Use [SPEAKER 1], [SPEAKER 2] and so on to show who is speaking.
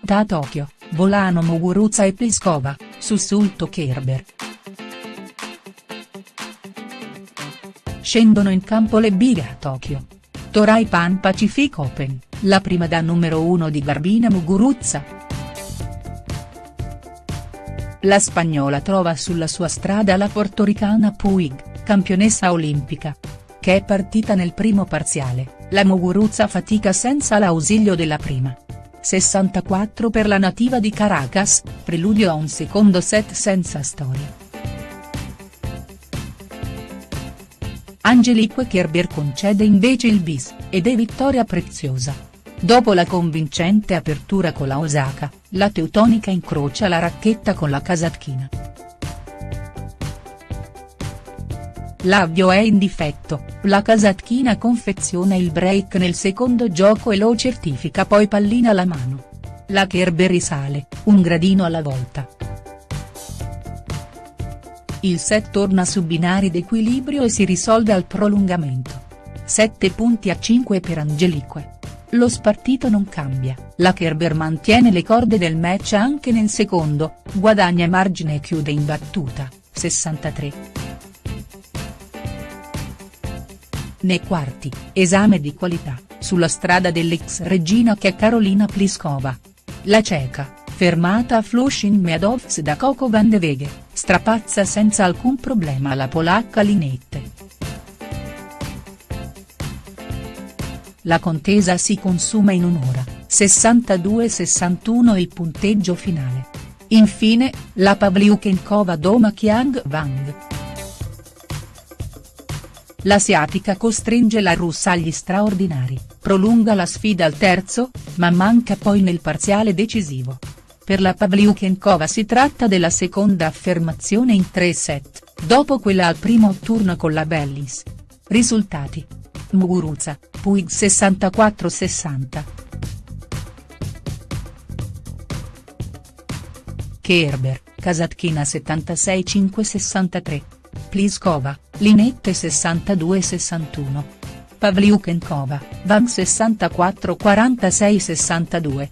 [SPEAKER 1] partita a Tokyo, volano Muguruza e Pliskova, sussulto Kerber. Scendono in campo le bighe a Tokyo. Torai Pan Pacific Open, la prima da numero 1 di Garbina Muguruza. La spagnola trova sulla sua strada la portoricana Puig, campionessa olimpica. Che è partita nel primo parziale, la Muguruza fatica senza l'ausilio della prima. 64 per la nativa di Caracas, preludio a un secondo set senza storia. Angelique Kerber concede invece il bis, ed è vittoria preziosa. Dopo la convincente apertura con la Osaka, la teutonica incrocia la racchetta con la kazakhina. L'avvio è in difetto, la kazakhina confeziona il break nel secondo gioco e lo certifica poi pallina alla mano. La Kerber risale, un gradino alla volta. Il set torna su binari d'equilibrio e si risolve al prolungamento. 7 punti a 5 per Angelique. Lo spartito non cambia, la Kerber mantiene le corde del match anche nel secondo, guadagna margine e chiude in battuta, 63. Nei quarti, esame di qualità, sulla strada dell'ex regina che è Carolina Pliskova. La ceca, fermata a Flushing Meadows da Coco van de Veghe, strapazza senza alcun problema la polacca Linette. La contesa si consuma in un'ora, 62-61 il punteggio finale. Infine, la Pavliukenkova doma Kiang Wang. L'asiatica costringe la russa agli straordinari, prolunga la sfida al terzo, ma manca poi nel parziale decisivo. Per la Pavliukenkova si tratta della seconda affermazione in tre set, dopo quella al primo turno con la Bellis. Risultati. Muguruza, Puig 64-60. Kerber, Kasatkina 76-5-63. Pliskova, Linette 62-61. Pavliukenkova, Van 64-46-62.